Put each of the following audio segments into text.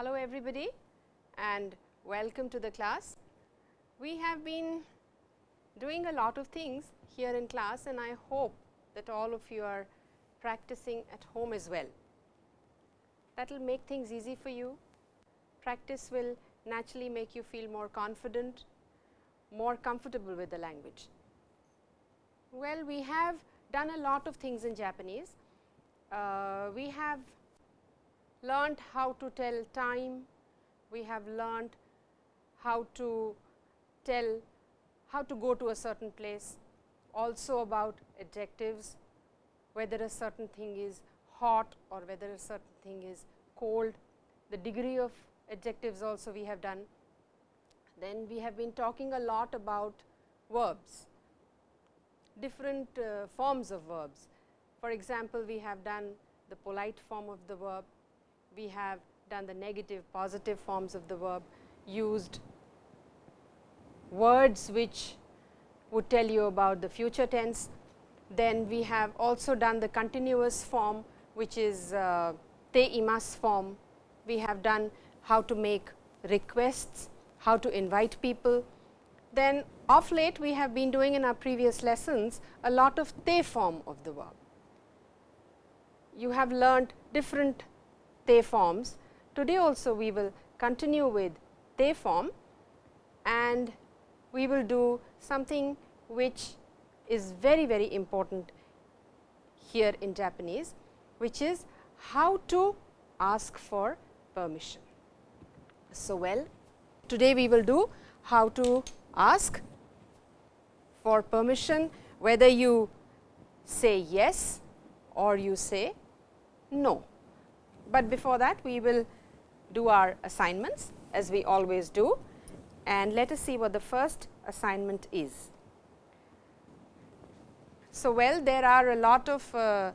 Hello everybody and welcome to the class. We have been doing a lot of things here in class and I hope that all of you are practicing at home as well. That will make things easy for you. Practice will naturally make you feel more confident, more comfortable with the language. Well, we have done a lot of things in Japanese. Uh, we have learned how to tell time, we have learned how to tell how to go to a certain place, also about adjectives, whether a certain thing is hot or whether a certain thing is cold, the degree of adjectives also we have done. Then we have been talking a lot about verbs, different uh, forms of verbs. For example, we have done the polite form of the verb, we have done the negative positive forms of the verb, used words which would tell you about the future tense. Then we have also done the continuous form which is uh, te imas form. We have done how to make requests, how to invite people. Then of late we have been doing in our previous lessons a lot of te form of the verb. You have learned different te forms. Today also we will continue with te form and we will do something which is very very important here in Japanese, which is how to ask for permission. So, well today we will do how to ask for permission whether you say yes or you say no. But before that we will do our assignments as we always do and let us see what the first assignment is. So, well there are a lot of uh,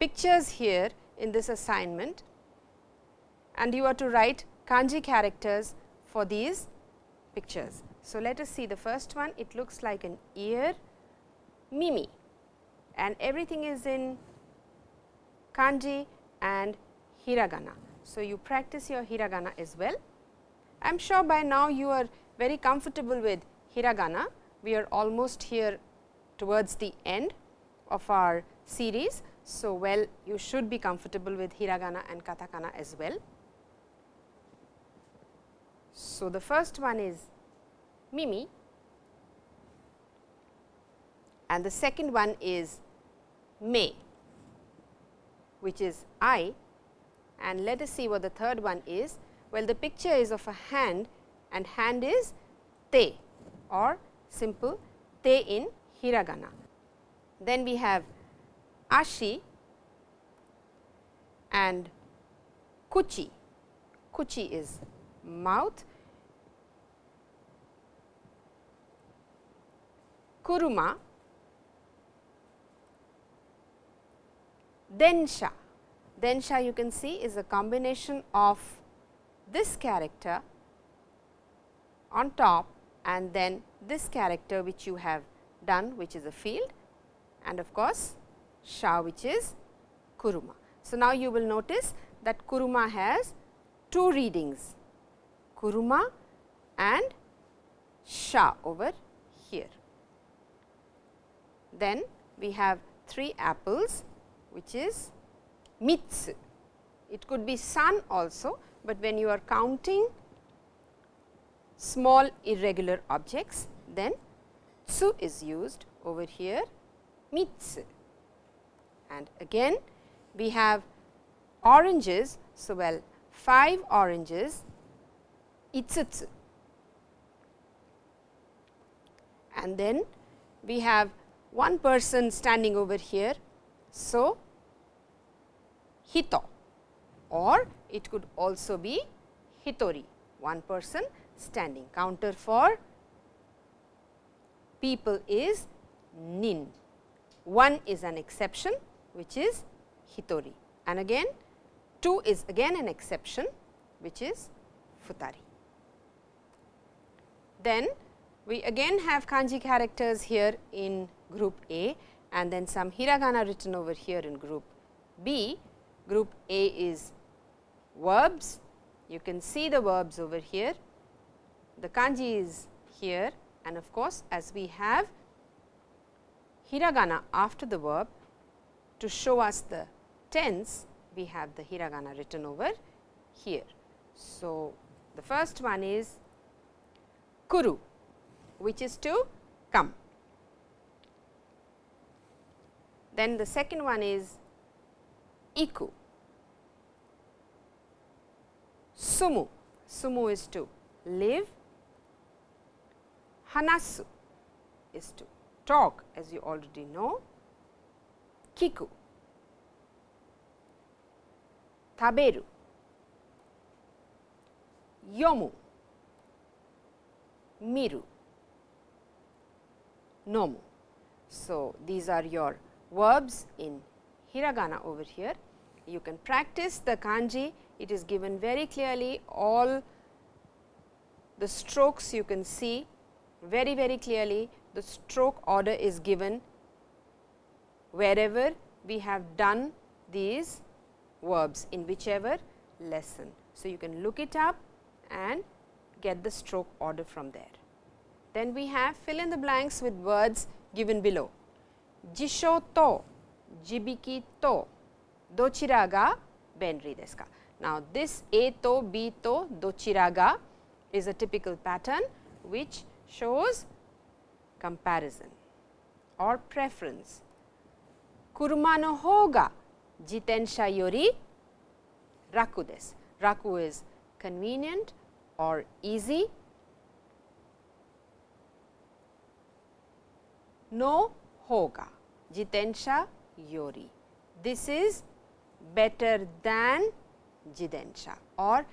pictures here in this assignment and you are to write kanji characters for these pictures. So, let us see the first one it looks like an ear mimi and everything is in kanji and hiragana. So, you practice your hiragana as well. I am sure by now you are very comfortable with hiragana. We are almost here towards the end of our series. So, well you should be comfortable with hiragana and katakana as well. So, the first one is Mimi and the second one is Me, which is I and let us see what the third one is. Well, the picture is of a hand and hand is te or simple te in hiragana. Then we have ashi and kuchi, kuchi is mouth, kuruma, densha, densha you can see is a combination of this character on top and then this character which you have done which is a field and of course, sha which is kuruma. So, now you will notice that kuruma has two readings kuruma and sha over here. Then we have three apples which is mitsu. It could be sun also, but when you are counting small irregular objects, then tsu is used over here mitsu. And again we have oranges. So, well 5 oranges itsutsu and then we have one person standing over here. So, hito or it could also be hitori one person standing counter for people is nin. One is an exception which is hitori and again 2 is again an exception which is futari. Then we again have kanji characters here in group A and then some hiragana written over here in group B. Group A is verbs You can see the verbs over here, the kanji is here and of course, as we have hiragana after the verb to show us the tense, we have the hiragana written over here. So, the first one is kuru, which is to come. Then the second one is iku, sumu, sumu is to live, hanasu is to talk as you already know, kiku, taberu, yomu, miru, nomu. So, these are your verbs in hiragana over here. You can practice the kanji, it is given very clearly all the strokes you can see very very clearly the stroke order is given wherever we have done these verbs in whichever lesson. So, you can look it up and get the stroke order from there. Then we have fill in the blanks with words given below. Jisho to, jibiki to, dochira ga benri desu ka. Now, this A to, B to, dochira ga is a typical pattern which shows comparison or preference. Kuruma no hou ga jitensha yori raku desu. Raku is convenient or easy. No hou ga jitensha Yori. This is better than Jidensha or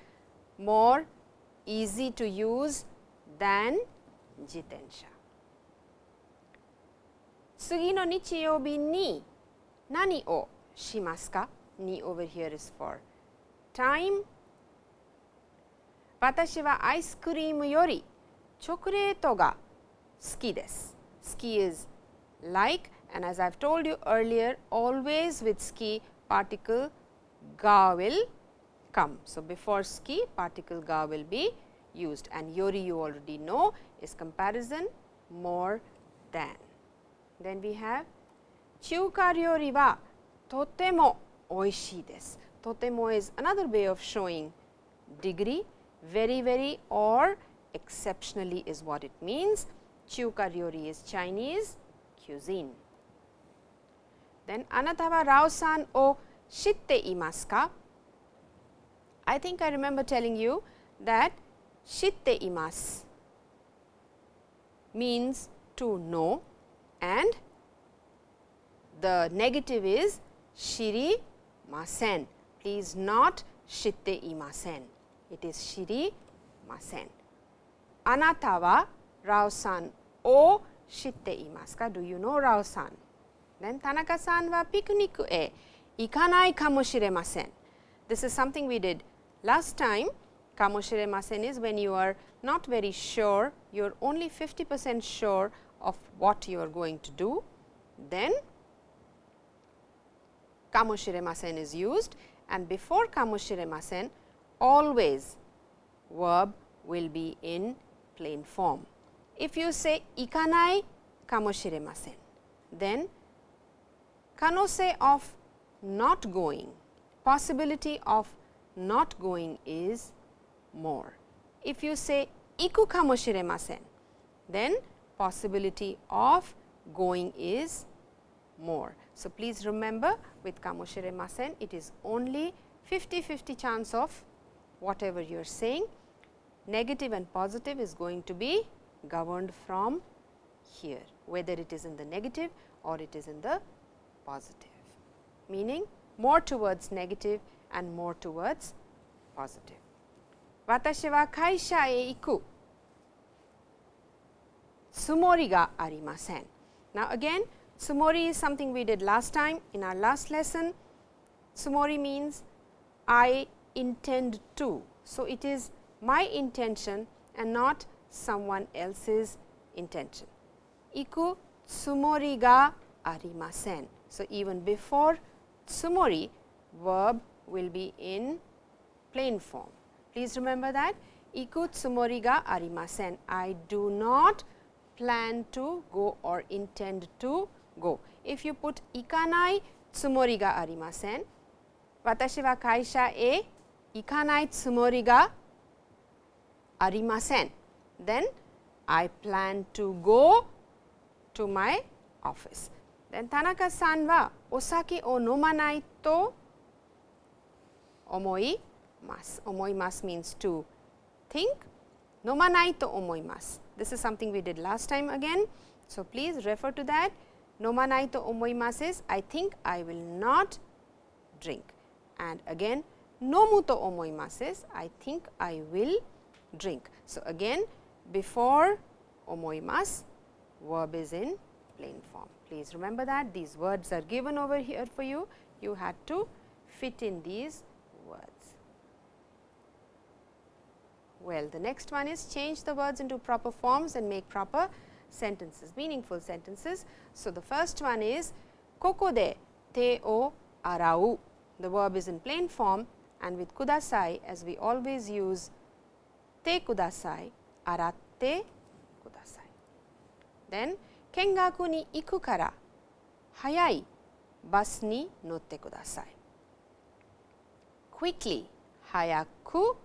more easy to use than Jidensha. Sugi no nichiyobi ni nani o shimasu ka? Ni over here is for time. Watashi wa ice cream yori chocolate ga suki desu. Suki is like and as I have told you earlier always with ski particle ga will come. So, before ski particle ga will be used and yori you already know is comparison more than. Then we have 中華料理はとてもおいしいです。とても is another way of showing degree very very or exceptionally is what it means. 中華料理 is Chinese cuisine. then Anatawa Rao-san o shitte imasu ka? I think I remember telling you that shitte imasu means to know and the negative is shiri masen. Please not shitte imasen. It is shiri masen. Anata wa Rao-san o shitte imasu ka? Do you know Rao-san? Then Tanaka-san wa picnic e ikanai kamoshiremasen. This is something we did last time. Kamoshiremasen is when you are not very sure, you are only 50 percent sure of what you are going to do, then kamoshiremasen is used and before kamoshiremasen always verb will be in plain form. If you say ikanai kamoshiremasen, then kanose of not going, possibility of not going is more. If you say iku kamoshiremasen, then possibility of going is more. So, please remember with kamoshiremasen it is only 50-50 chance of whatever you are saying negative and positive is going to be governed from here whether it is in the negative or it is in the positive meaning more towards negative and more towards positive. 私は会社へ行くつもりがありません。Now again Sumori is something we did last time in our last lesson. Sumori means I intend to. So, it is my intention and not someone else's intention. Iku tsumori ga arimasen. So, even before tsumori verb will be in plain form. Please remember that iku tsumori ga arimasen. I do not plan to go or intend to go. If you put ikanai tsumori ga arimasen, watashi wa kaisha e ikanai tsumori ga arimasen, then I plan to go to my office. Then Tanaka-san wa osake o nomanai to omoimasu. Omoimasu means to think, nomanai to omoimasu. This is something we did last time again. So, please refer to that. Nomanai to omoimasu is I think I will not drink and again nomu to omoimasu is I think I will drink. So, again before omoimasu verb is in plain form. Please remember that these words are given over here for you. You had to fit in these words. Well, the next one is change the words into proper forms and make proper sentences, meaningful sentences. So, the first one is koko de te o arau. The verb is in plain form and with kudasai as we always use te kudasai, aratte kudasai. Then 見学に行くから早いバスに乗ってください。quickly 早く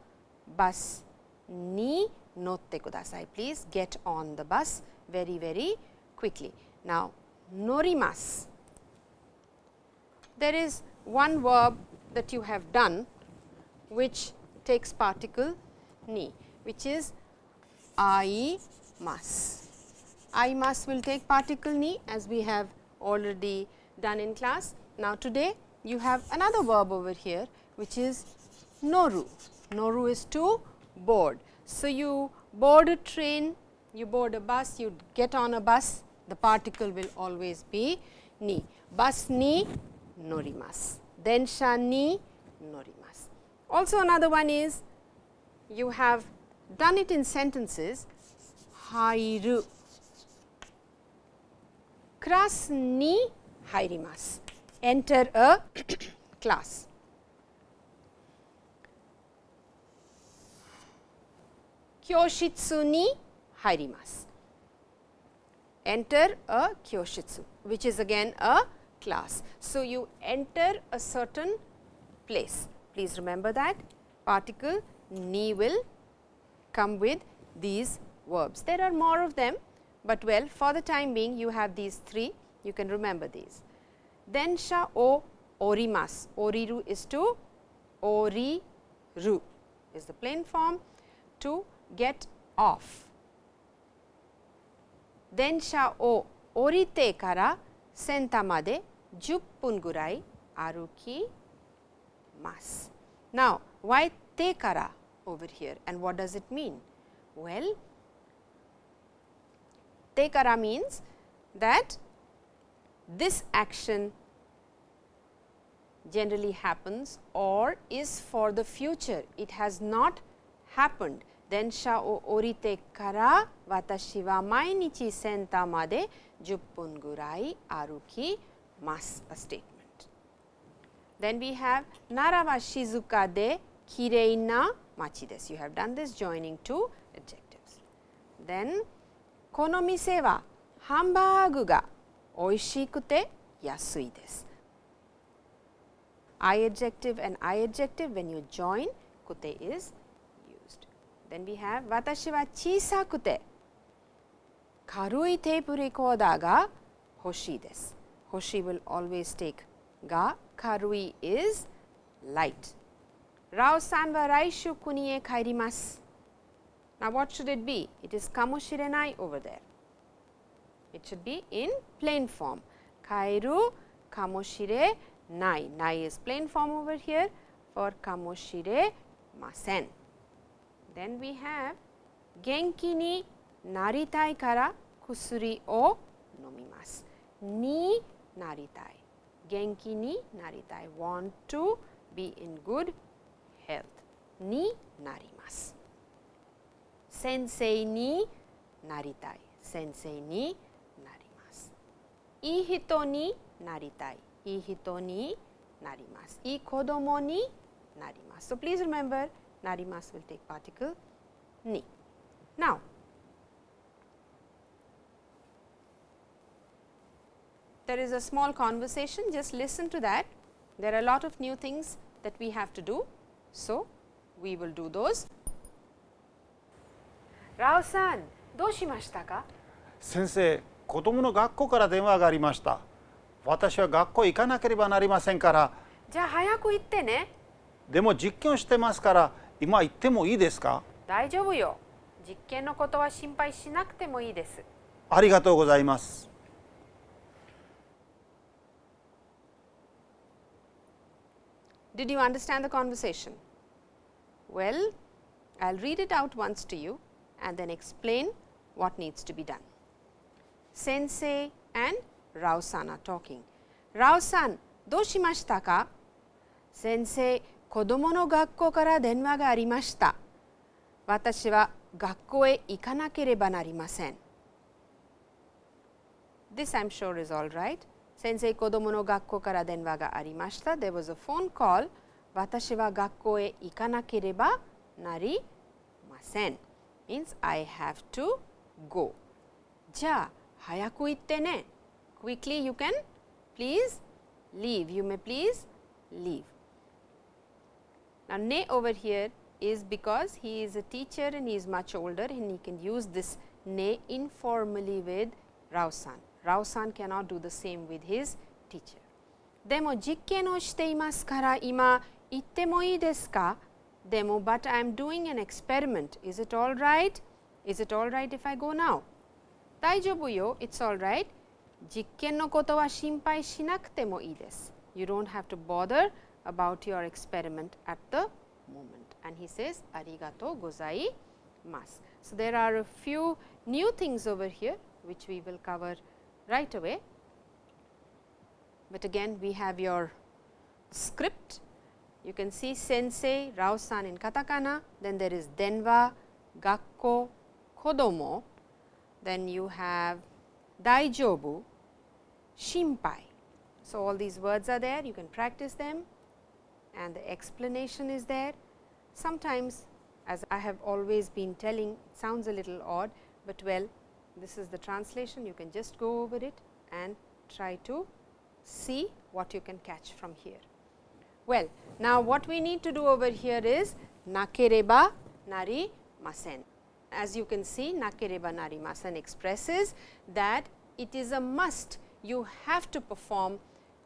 バスに乗ってください。Please get on the bus very very quickly. Now, 乗ります。There is one verb that you have done which takes particle ni which is I must. I must will take particle ni as we have already done in class. Now, today you have another verb over here which is noru. Noru is to board. So, you board a train, you board a bus, you get on a bus, the particle will always be ni. Bus ni norimasu, densha ni norimasu. Also another one is you have done it in sentences hairu class ni hairimasu, enter a class. Kyoshitsu ni enter a kyoshitsu which is again a class. So, you enter a certain place, please remember that particle ni will come with these verbs. There are more of them but well for the time being you have these three you can remember these. Densha o orimas oriru is to oriru is the plain form to get off. Densha o orite kara senta made jupun gurai aruki mas. Now, why te kara over here and what does it mean? Well, Tekara means that this action generally happens or is for the future, it has not happened. Then sha o orite kara watashi wa mainichi senta made juppun gurai aruki mas a statement. Then we have nara shizuka de kirei na machi desu. You have done this joining two adjectives. Then この店はハンバーグが美味しくて安いです。I adjective and I adjective when you join kute is used. Then we have 私は小さくて軽いテープレコーダーが欲しいです。欲しい will always take が軽い is light. ラオさんは来週国へ帰ります。Now, what should it be? It is kamoshirenai over there. It should be in plain form. Kairu kamoshire nai. Nai is plain form over here for kamoshire masen. Then we have genki ni naritai kara kusuri o nomimasu. Ni naritai. Genki ni naritai. Want to be in good health. Ni narimasu sensei ni naritai, sensei ni narimasu. Ii hito ni naritai, ii hito ni narimasu. Ii kodomo ni narimasu. So, please remember narimasu will take particle ni. Now, there is a small conversation, just listen to that. There are a lot of new things that we have to do. So, we will do those Rao san, どうしましたか？先生子供の学校から電話がありました。私は学校行かなければなりませんから。じゃあ早く行ってね。でも実験をしてますから今行ってもいいですか？大丈夫よ。実験のことは心配しなくてもいいです。ありがとうございます。Did you understand the conversation? Well, I will read it out once to you and then explain what needs to be done. Sensei and Rao-san are talking. Rao-san, どうしましたか先生、子供の学校から電話がありました。私は学校へ行かなければなりません。This I am sure is all right. 先生、子供の学校から電話がありました。There was a phone call. 私は学校へ行かなければなりません。 means I have to go. じゃあ、早く行ってね。Quickly you can please leave. You may please leave. Now, ne over here is because he is a teacher and he is much older and he can use this ne informally with Rao-san. Rao-san cannot do the same with his teacher. でも実験をしていますから今行ってもいいですか でも but I am doing an experiment. Is it all right? Is it all right if I go now? 大丈夫よ。It's all right. 実験のことは心配しなくてもいいです。You don't have to bother about your experiment at the moment. And he says, ありがとうございます。So, there are a few new things over here which we will cover right away. But again we have your script. you can see sensei, Rao-san in katakana, then there is denwa, gakko, kodomo, then you have daijobu, shimpai. So, all these words are there, you can practice them and the explanation is there. Sometimes as I have always been telling, sounds a little odd, but well this is the translation, you can just go over it and try to see what you can catch from here. Well, now what we need to do over here is nakereba nari masen. As you can see nakereba nari masen expresses that it is a must you have to perform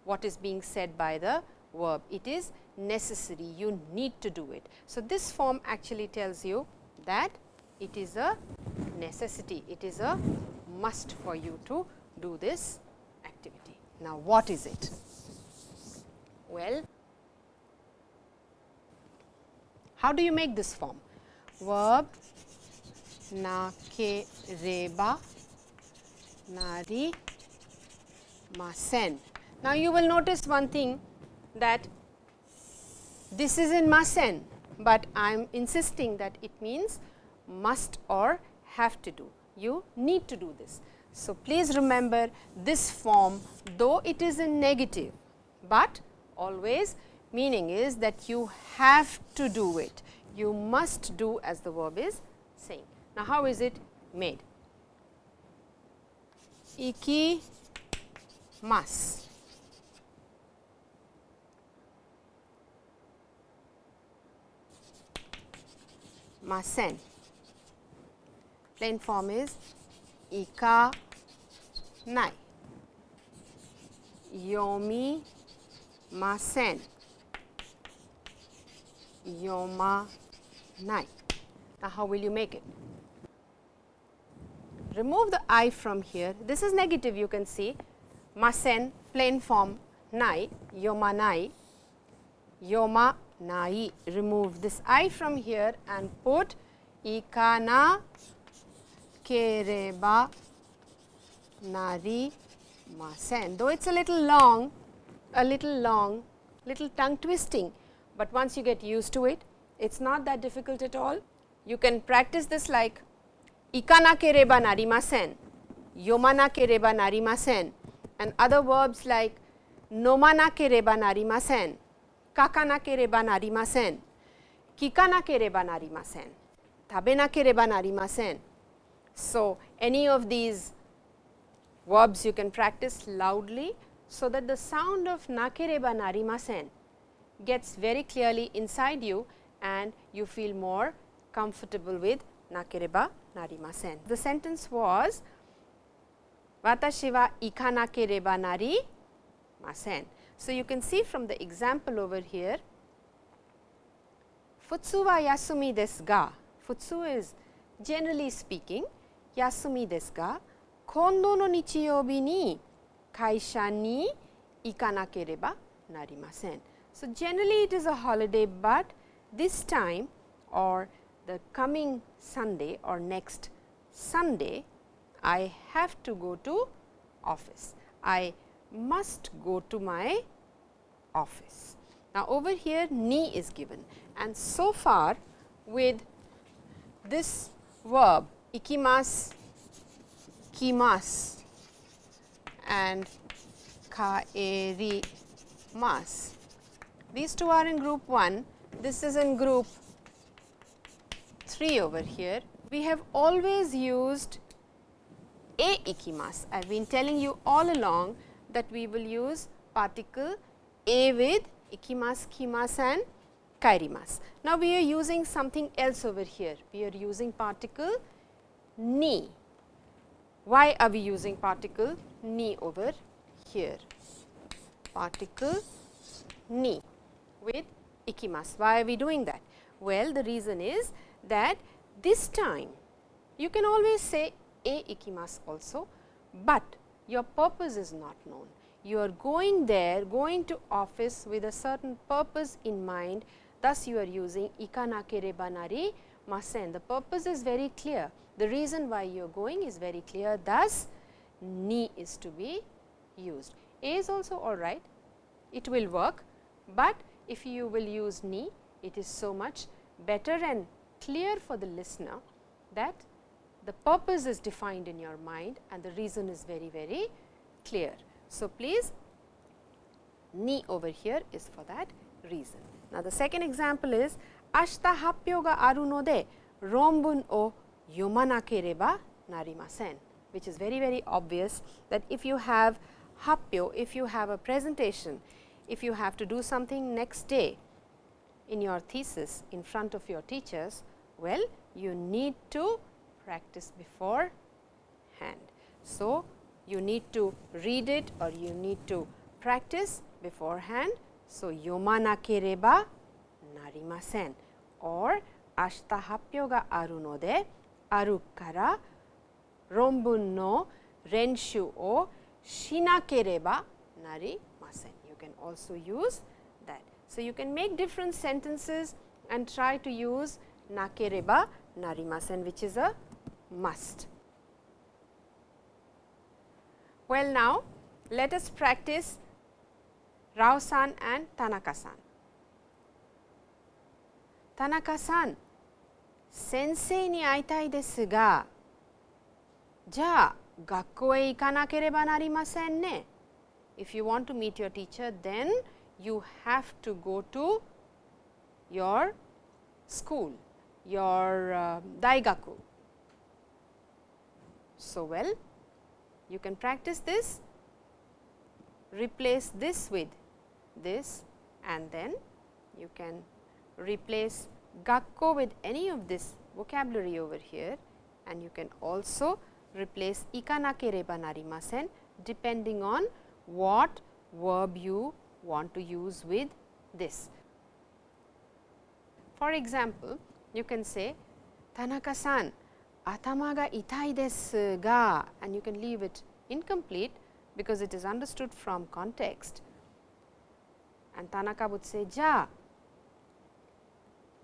what is being said by the verb. It is necessary, you need to do it. So, this form actually tells you that it is a necessity, it is a must for you to do this activity. Now, what is it? Well, how do you make this form? Verb na ke reba nari masen. Now, you will notice one thing that this is in masen, but I am insisting that it means must or have to do. You need to do this. So, please remember this form though it is in negative, but always meaning is that you have to do it, you must do as the verb is saying. Now, how is it made? Iki mas. Masen. Plain form is ika nai. Yomi masen yoma nai. Now, how will you make it? Remove the i from here. This is negative you can see. Masen plain form nai, yoma nai, yoma nai. Remove this i from here and put ikana kereba nari masen. Though it is a little long, a little long, little tongue twisting, but once you get used to it, it is not that difficult at all. You can practice this like ikana kereba narimasen, yomana kereba narimasen and other verbs like nomana kereba narimasen, kakana kereba narimasen, kikana kereba narimasen, tabena kereba narimasen. So, any of these verbs you can practice loudly, so that the sound of nakereba narimasen gets very clearly inside you and you feel more comfortable with nakereba narimasen. The sentence was watashi wa ikanakereba narimasen. So, you can see from the example over here futsu wa yasumi desu ga futsu is generally speaking yasumi desu ga kondo no nichiyoubi ni kaisha ni ikanakereba narimasen. So, generally it is a holiday, but this time or the coming Sunday or next Sunday, I have to go to office. I must go to my office. Now, over here ni is given and so far with this verb ikimas, kimas and kaerimasu. These two are in group 1, this is in group 3 over here. We have always used a ikimasu. I have been telling you all along that we will use particle a with ikimasu, kimasu and kaerimasu. Now, we are using something else over here. We are using particle ni. Why are we using particle ni over here? Particle ni with ikimasu. Why are we doing that? Well, the reason is that this time you can always say a ikimasu also, but your purpose is not known. You are going there, going to office with a certain purpose in mind, thus you are using ikanakereba nari masen. The purpose is very clear. The reason why you are going is very clear, thus ni is to be used. A is also alright, it will work, but if you will use ni, it is so much better and clear for the listener that the purpose is defined in your mind and the reason is very, very clear. So, please ni over here is for that reason. Now, the second example is ashita happyo ga aru no de ronbun o yomanakereba narimasen, which is very, very obvious that if you have happyo, if you have a presentation, if you have to do something next day in your thesis in front of your teachers, well you need to practice beforehand. So, you need to read it or you need to practice beforehand. So, yomanakereba narimasen or ashita happyo ga aru no aru kara ronbun no renshu o shinakereba narimasen You can also use that. So, you can make different sentences and try to use nakereba narimasen which is a must. Well, now let us practice Rao-san and Tanaka-san. Tanaka-san, 先生に会いたいですが、じゃあ学校へ行かなければなりませんね。 If you want to meet your teacher, then you have to go to your school, your uh, daigaku. So, well, you can practice this, replace this with this and then you can replace gakko with any of this vocabulary over here and you can also replace ikanakereba narimasen depending on what verb you want to use with this. For example, you can say Tanaka-san atama ga itai desu ga and you can leave it incomplete because it is understood from context. And Tanaka would say ja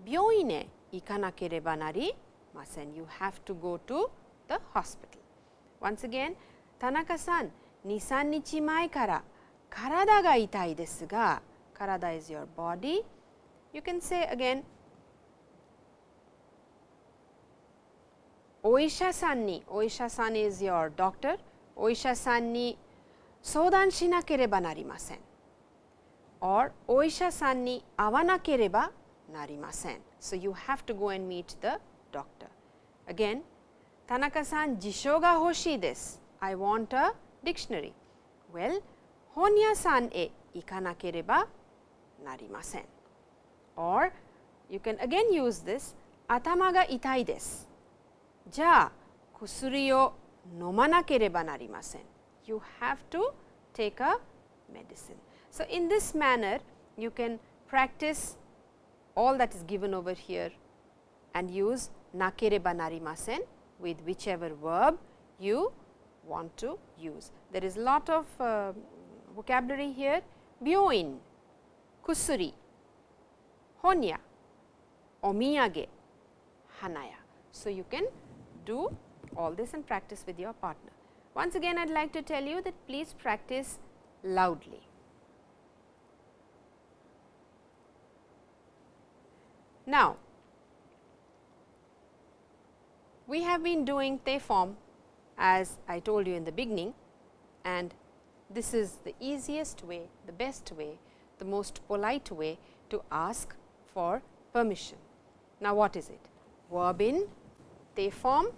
byoin e ikanakereba narimasen you have to go to the hospital. Once again Tanaka-san 23日前から体が痛いですが、体 is your body. You can say again お医者さんに、お医者さん is your doctor. お医者さんに相談しなければなりません。or お医者さんに会わなければなりません。So, you have to go and meet the doctor. Again, 田中さん、辞書が欲しいです。I want a dictionary? Well, honya san e ikanakereba narimasen. Or you can again use this atama ga itai desu. Ja kusuri o nomanakereba narimasen. You have to take a medicine. So, in this manner you can practice all that is given over here and use nakereba narimasen with whichever verb you want to use. There is a lot of uh, vocabulary here byoin, kusuri, honya, omiyage, hanaya. So, you can do all this and practice with your partner. Once again I would like to tell you that please practice loudly. Now, we have been doing te form as I told you in the beginning and this is the easiest way, the best way, the most polite way to ask for permission. Now, what is it? Verb in te form,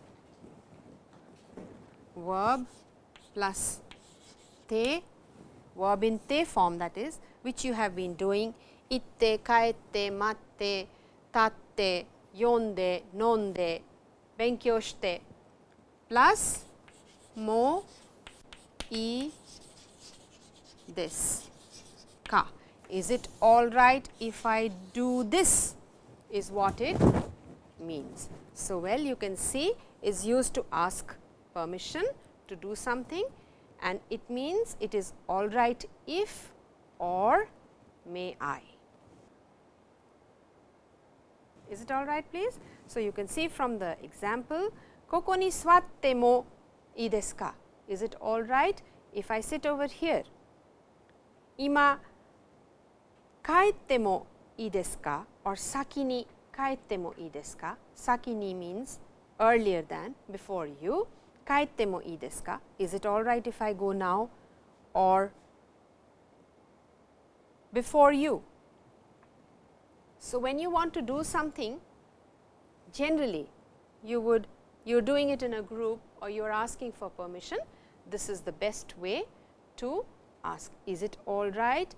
verb plus te, verb in te form that is which you have been doing itte, kaette, matte, tatte, yonde, nonde, benkyou shite plus mo, e this ka. Is it all right if I do this is what it means. So, well you can see is used to ask permission to do something and it means it is all right if or may I. Is it all right please? So, you can see from the example, koko ni suwatte mo ii desu ka? Is it all right if I sit over here? Ima kaette mo ii desu ka or saki ni kaette mo ii desu ka? Saki ni means earlier than, before you. Kaette mo ii desu ka? Is it all right if I go now or before you? So, when you want to do something generally you would you are doing it in a group or you are asking for permission, this is the best way to ask is it all right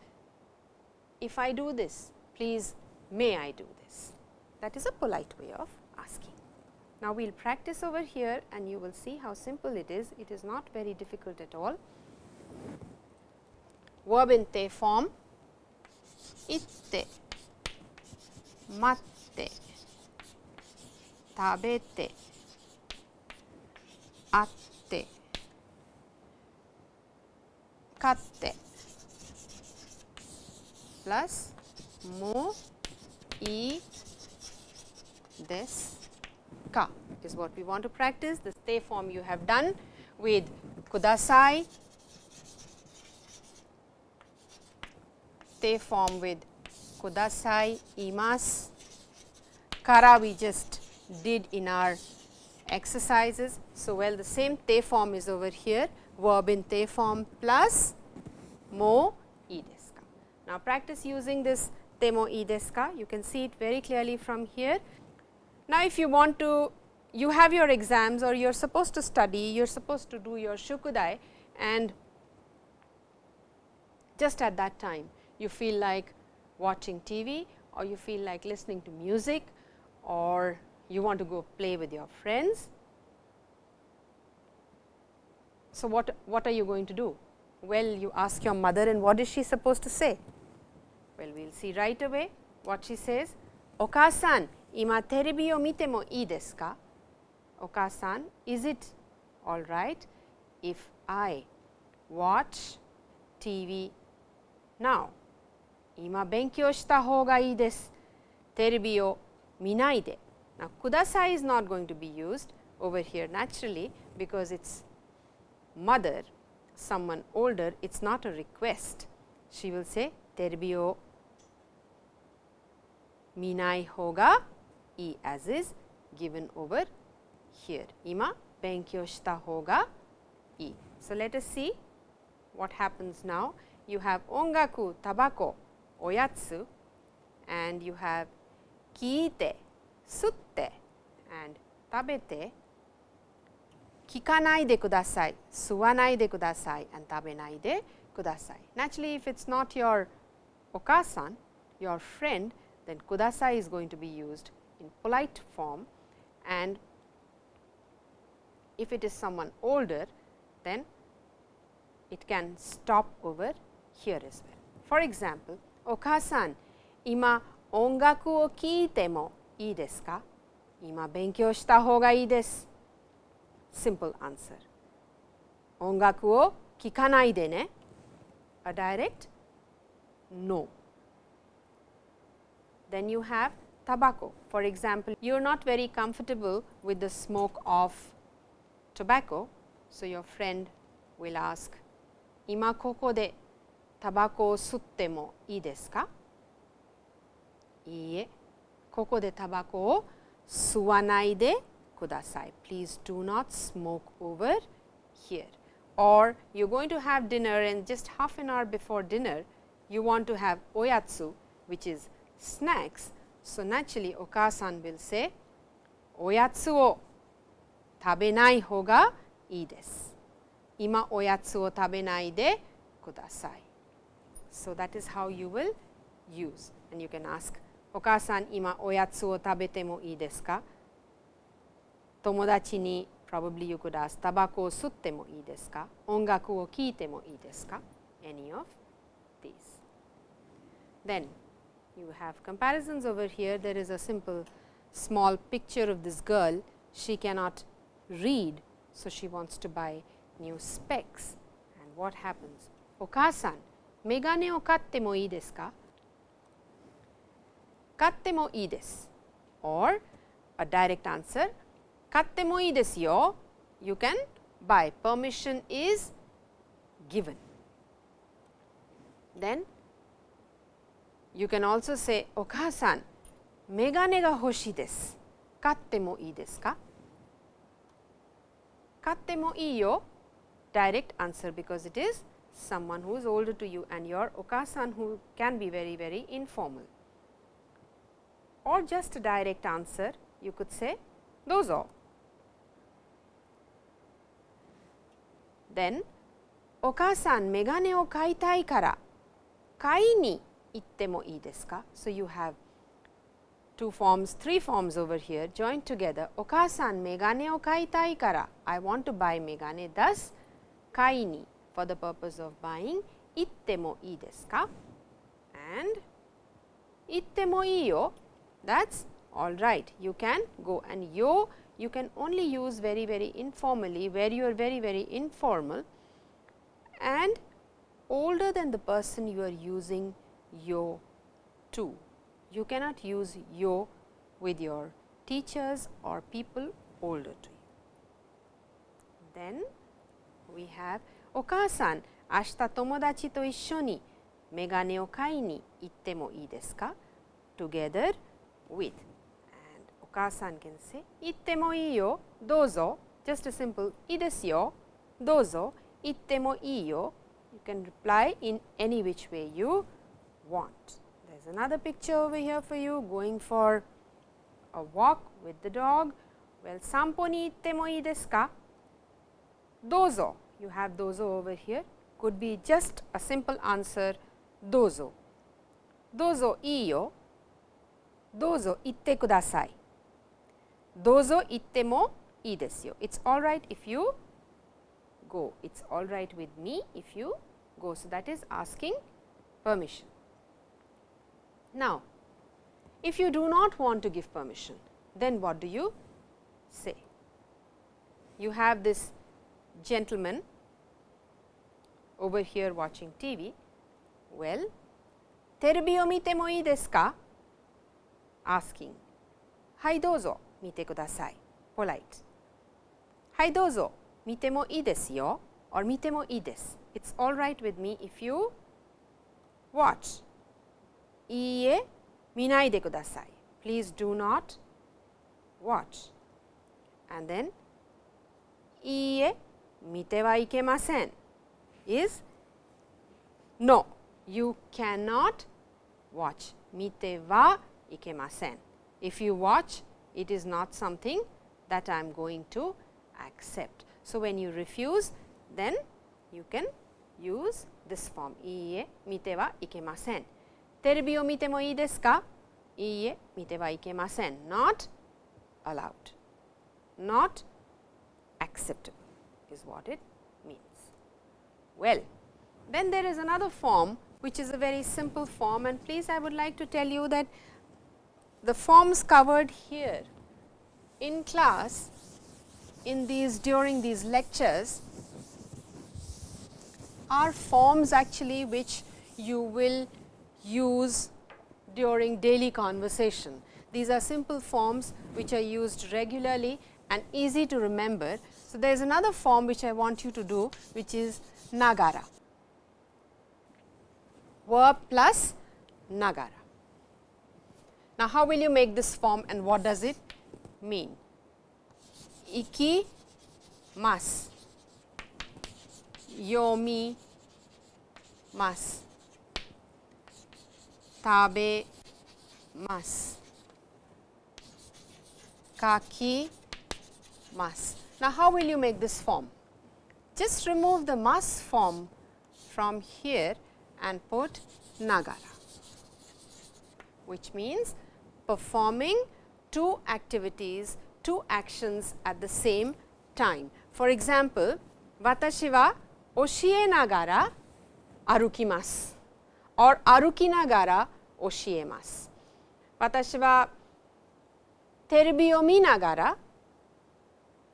if I do this please may I do this that is a polite way of asking. Now, we will practice over here and you will see how simple it is, it is not very difficult at all. Verb in te form itte, matte, tabete, katte plus mo, i, des, ka is what we want to practice. The te form you have done with kudasai, te form with kudasai, imas, kara we just did in our exercises. So, well the same te form is over here verb in te form plus mo i desu ka. Now, practice using this te mo i desu ka. You can see it very clearly from here. Now, if you want to you have your exams or you are supposed to study, you are supposed to do your shukudai and just at that time you feel like watching TV or you feel like listening to music or you want to go play with your friends. So, what, what are you going to do? Well, you ask your mother and what is she supposed to say? Well, we will see right away what she says. Okasan, ima terebi o mite mo ii desu ka? Okasan, is it all right if I watch TV now? Ima benkyou shita hou ga ii desu. Terebi o minai de. Now, kudasai is not going to be used over here naturally, because it is mother someone older, it is not a request. She will say terbio minai hoga e as is given over here. Ima benkyo shita hoga e. So, let us see what happens now. You have ongaku, tabako, oyatsu and you have kiite, sutte and tabete 聞かないでください、吸わないでください、and 食べないでください。Naturally, if it's not your okasan, your friend, then kudasai is going to be used in polite form and if it is someone older, then it can stop over here as well. For example, お母さん、今音楽を聴いてもいいですか今勉強した方がいいです。 Simple answer. 音楽を聴かないでね。A direct no. Then you have tobacco. For example, you are not very comfortable with the smoke of tobacco. So, your friend will ask, 今ここでタバコを吸ってもいいですかいいえ、ここでタバコを吸わないで kudasai. Please do not smoke over here or you are going to have dinner and just half an hour before dinner, you want to have oyatsu which is snacks. So, naturally Okasan will say oyatsu o tabenai hoga ii desu. Ima oyatsu o tabenai de kudasai. So, that is how you will use and you can ask Okasan ima oyatsu o tabete mo ii desu ka? 友達に probably you could ask タバコを吸ってもいいですか音楽を聴いてもいいですか any of these. Then you have comparisons over here there is a simple small picture of this girl she cannot read so she wants to buy new specs and what happens お母さんメガネを買ってもいいですか買ってもいいです。or a direct answer Katte yo. You can buy. Permission is given. Then you can also say, Okasan, megane ga hoshi desu. Katte mo ii desu ka? Katte mo ii yo. Direct answer because it is someone who is older to you and your okasan who can be very very informal or just a direct answer you could say those are Then お母さんメガネを買いたいから買いに行ってもいいですか So you have two forms, three forms over here joined together お母さんメガネを買いたいから I want to buy メガネ thus 買いに for the purpose of buying 行ってもいいですか and 行ってもいいよ that's all right you can go and yo you can only use very very informally where you are very very informal and older than the person you are using "yo" to. You cannot use "yo" with your teachers or people older to you. Then we have Okasan, ashita tomodachi to issho ni megane o kai ni itte mo ii desu ka? Together with. お母さん can say 行ってもいいよどうぞ just a simple いいですよどうぞ行ってもいいよ you can reply in any which way you want there's another picture over here for you going for a walk with the dog well 散歩に行ってもいいですかどうぞ you have どうぞ over here could be just a simple answer どうぞどうぞいいよどうぞ行ってください dozo itte mo ii desu yo. It is alright if you go, it is alright with me if you go. So, that is asking permission. Now, if you do not want to give permission, then what do you say? You have this gentleman over here watching TV. Well, terubi o mite mo ii desu ka? Asking. Hai dozo. 見てください polite はいどうぞ見てもいいですよ or 見てもいいです It's alright with me if you watch いいえ見ないでください Please do not watch and then いいえ見てはいけません is no you cannot watch 見てはいけません If you watch, it is not something that I am going to accept. So, when you refuse, then you can use this form いいえ見てはいけませんテレビを見てもいいですかいいえ見てはいけません not allowed not acceptable is what it means well then there is another form which is a very simple form and please I would like to tell you that the forms covered here in class in these during these lectures are forms actually which you will use during daily conversation. These are simple forms which are used regularly and easy to remember. So, there is another form which I want you to do which is Nagara, verb plus Nagara. Now, how will you make this form and what does it mean? Iki mas yomi mas tabe mas kaki mas now how will you make this form? Just remove the mas form from here and put nagara which means performing two activities, two actions at the same time. For example, watashi wa oshie nagara arukimasu or aruki nagara oshiemasu. Watashi wa terubi o mi nagara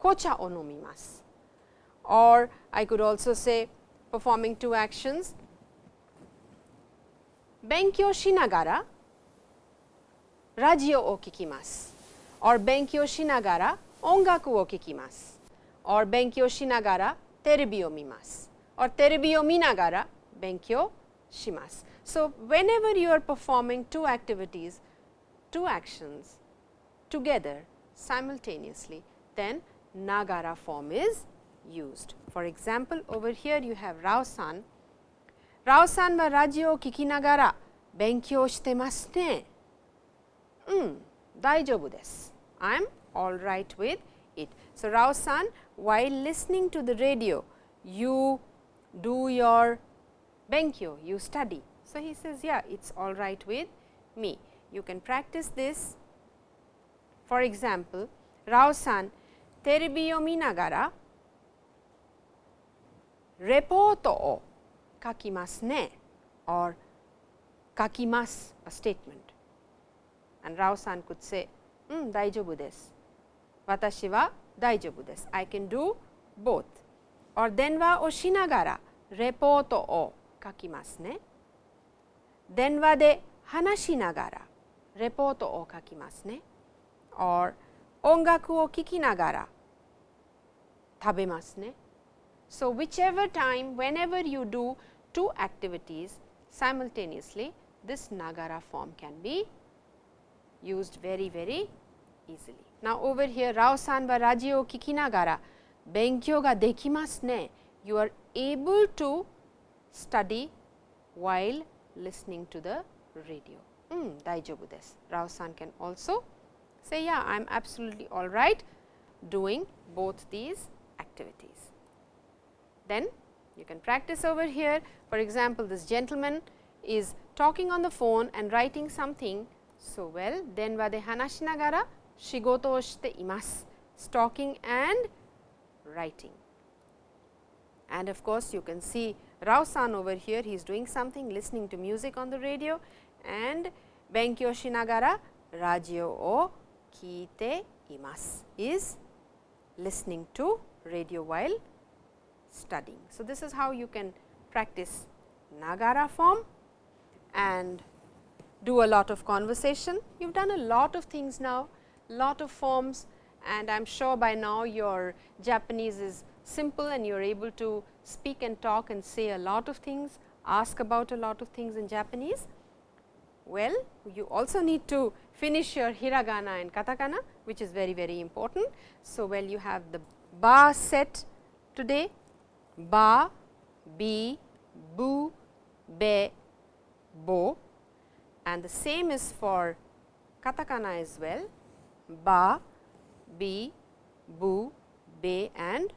kocha o nomimasu or I could also say performing two actions, benkyo shinagara ラジオを聴きます。or 勉強しながら音楽を聴きます。or 勉強しながらテレビを見ます。or テレビを見ながら勉強します。So, whenever you are performing two activities, two actions together simultaneously, then Nagara form is used. For example, over here you have Rao-san. Rao-san はラジオを聞きながら勉強してますね。 um, daijobu desu. I am all right with it. So, Rao san while listening to the radio you do your benkyo, you study. So, he says yeah it is all right with me. You can practice this. For example, Rao san terebi o minagara reporto o kakimasu ne or kakimasu a statement And Rao-san could say, うん、大丈夫です。私は大丈夫です。I can do both. or 電話をしながらレポートを書きますね。電話で話しながらレポートを書きますね。or 音楽を聴きながら食べますね。So, whichever time whenever you do two activities simultaneously this Nagara form can be used very, very easily. Now, over here Rao-san wa radio o kikinagara benkyou ga dekimasu ne. You are able to study while listening to the radio. Hmm, daijobu desu. Rao-san can also say, yeah, I am absolutely all right doing both these activities. Then you can practice over here. For example, this gentleman is talking on the phone and writing something so, well then wa de Hanashinagara shigoto o shite imasu, talking and writing. And of course, you can see Rao-san over here, he is doing something, listening to music on the radio and Benkyo Shinagara Radio o Kite Imas is listening to radio while studying. So, this is how you can practice Nagara form and do a lot of conversation. You have done a lot of things now, lot of forms and I am sure by now your Japanese is simple and you are able to speak and talk and say a lot of things, ask about a lot of things in Japanese. Well, you also need to finish your hiragana and katakana which is very very important. So, well you have the ba set today, ba, bi, bu, be, bo and the same is for katakana as well ba, bi, bu, be and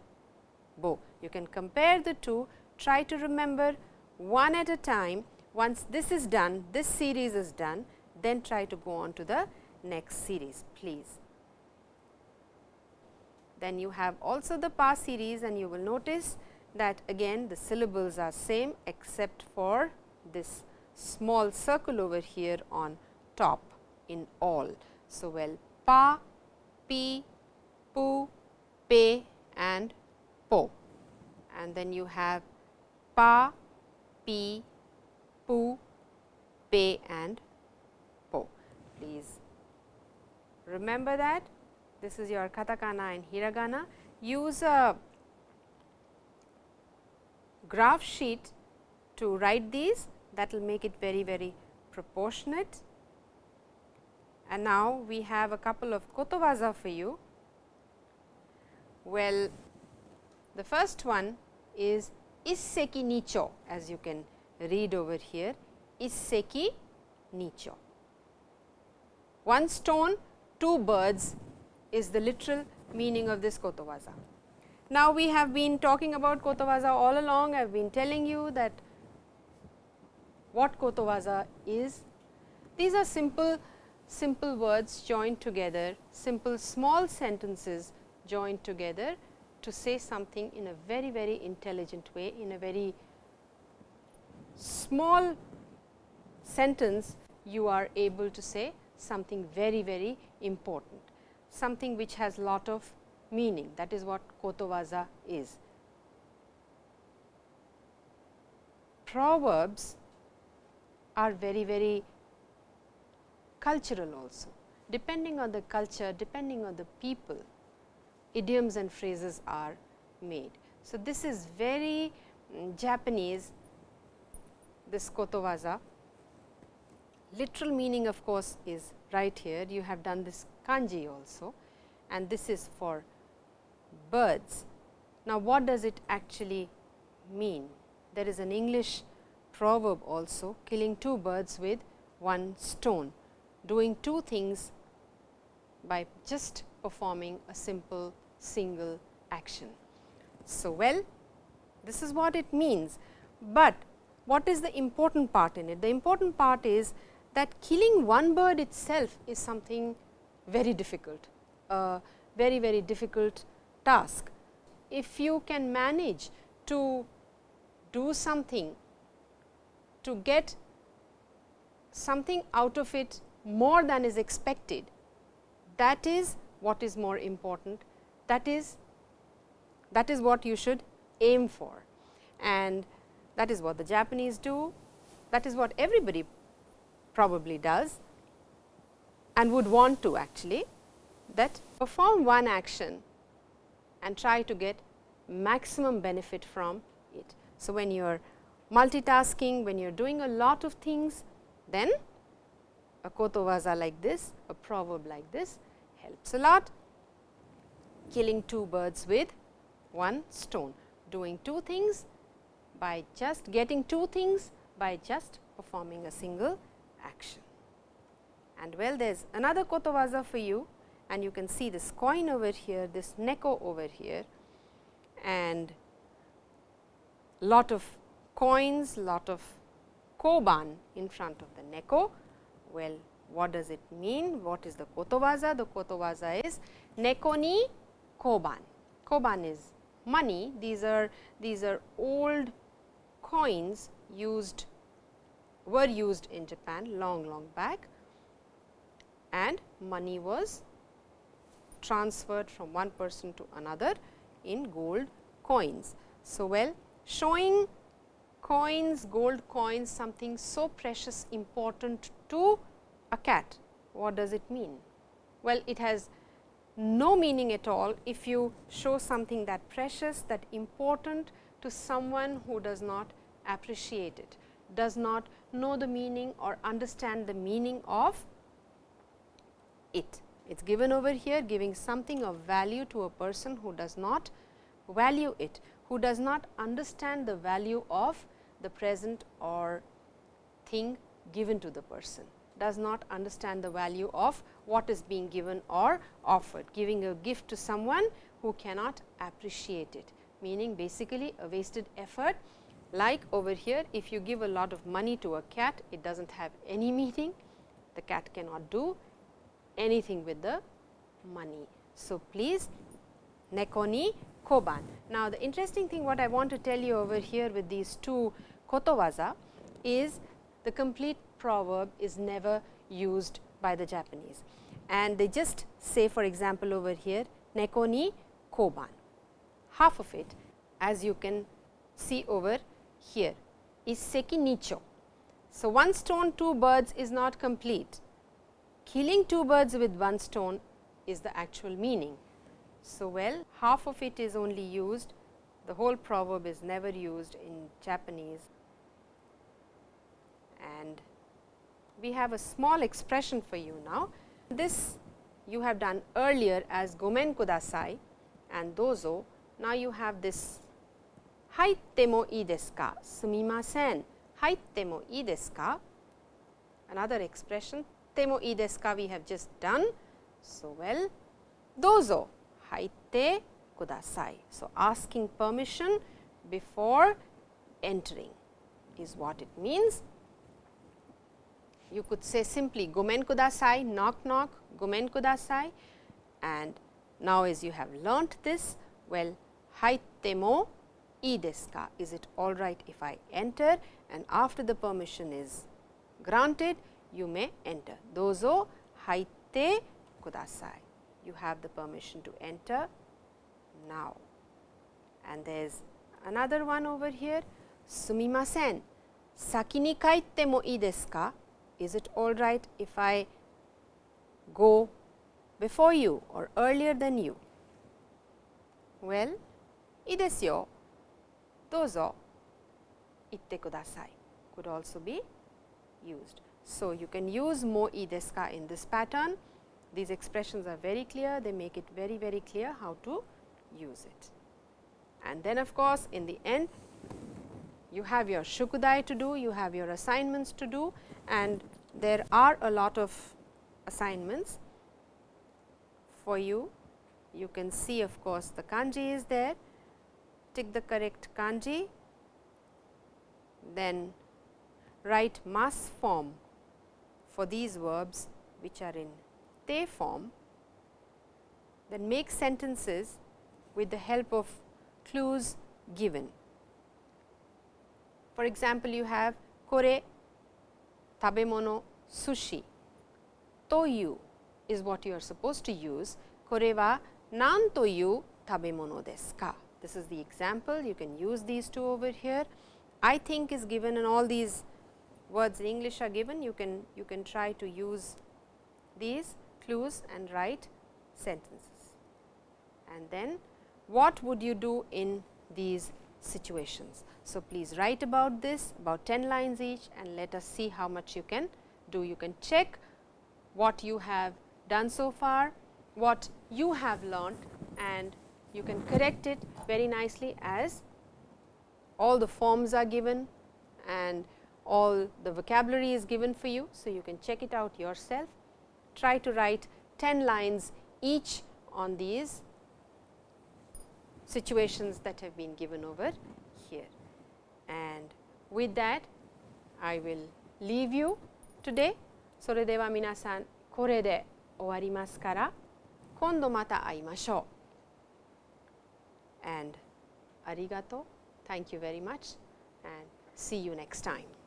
bo. You can compare the two, try to remember one at a time. Once this is done, this series is done, then try to go on to the next series, please. Then you have also the pa series and you will notice that again the syllables are same except for this small circle over here on top in all. So, well pa, pi, pu, pe and po and then you have pa, pi, pu, pe and po. Please remember that this is your katakana and hiragana. Use a graph sheet to write these that will make it very very proportionate. And now, we have a couple of kotowaza for you. Well, the first one is isseki nicho as you can read over here isseki nicho. One stone, two birds is the literal meaning of this kotowaza. Now, we have been talking about kotowaza all along. I have been telling you that what kotowaza is. These are simple, simple words joined together, simple small sentences joined together to say something in a very, very intelligent way, in a very small sentence you are able to say something very, very important, something which has lot of meaning that is what kotowaza is. Proverbs are very, very cultural also. Depending on the culture, depending on the people, idioms and phrases are made. So, this is very um, Japanese, this kotowaza. Literal meaning of course, is right here. You have done this kanji also and this is for birds. Now, what does it actually mean? There is an English proverb also killing two birds with one stone, doing two things by just performing a simple single action. So, well this is what it means, but what is the important part in it? The important part is that killing one bird itself is something very difficult, a very very difficult task. If you can manage to do something to get something out of it more than is expected, that is what is more important, that is that is what you should aim for and that is what the Japanese do, that is what everybody probably does and would want to actually that perform one action and try to get maximum benefit from it. So, when you are multitasking, when you are doing a lot of things, then a kotowaza like this, a proverb like this helps a lot, killing two birds with one stone, doing two things by just getting two things by just performing a single action. And well, there is another kotowaza for you and you can see this coin over here, this neko over here and lot of coins, lot of koban in front of the neko. Well, what does it mean? What is the kotowaza? The kotowaza is neko ni koban. Koban is money. These are these are old coins used were used in Japan long long back and money was transferred from one person to another in gold coins. So, well showing coins, gold coins something so precious important to a cat. What does it mean? Well, it has no meaning at all if you show something that precious, that important to someone who does not appreciate it, does not know the meaning or understand the meaning of it. It is given over here giving something of value to a person who does not value it, who does not understand the value of the present or thing given to the person. does not understand the value of what is being given or offered. Giving a gift to someone who cannot appreciate it, meaning basically a wasted effort. Like over here, if you give a lot of money to a cat, it does not have any meaning, the cat cannot do anything with the money. So, please Nekoni koban. Now, the interesting thing what I want to tell you over here with these two kotowaza is the complete proverb is never used by the Japanese and they just say for example, over here neko ni koban. Half of it as you can see over here is seki nicho. So, one stone two birds is not complete. Killing two birds with one stone is the actual meaning. So, well half of it is only used, the whole proverb is never used in Japanese and we have a small expression for you now. This you have done earlier as gomen kudasai and dozo. Now, you have this haitte mo ii desu ka, sumimasen, haitte mo ii desu ka. Another expression, te mo ii desu ka we have just done. So, well, dozo, haitte kudasai. So, asking permission before entering is what it means. You could say simply gomen kudasai, knock knock, gomen kudasai and now as you have learnt this, well haitte mo ii desu ka, is it all right if I enter? And after the permission is granted, you may enter. Dozo haitte kudasai, you have the permission to enter now. And there is another one over here, sumimasen, saki ni kaitte mo ii desu ka, is it all right if I go before you or earlier than you? Well, idesyo dozo itte kudasai could also be used. So, you can use mo いいですか in this pattern. These expressions are very clear. They make it very, very clear how to use it. And then of course, in the end, you have your shukudai to do, you have your assignments to do and there are a lot of assignments for you. You can see of course, the kanji is there, tick the correct kanji, then write mas form for these verbs which are in te form, then make sentences with the help of clues given. For example, you have kore tabemono sushi toyu is what you are supposed to use. Kore wa nan toyu tabemono desu ka? This is the example, you can use these two over here. I think is given and all these words in English are given, you can, you can try to use these clues and write sentences. And then what would you do in these situations? So, please write about this about 10 lines each and let us see how much you can do. You can check what you have done so far, what you have learnt and you can correct it very nicely as all the forms are given and all the vocabulary is given for you. So, you can check it out yourself. Try to write 10 lines each on these situations that have been given over. And with that, I will leave you today. それでは皆さん、これで終わりますから、今度また会いましょう。And ありがとう。Thank you very much and see you next time.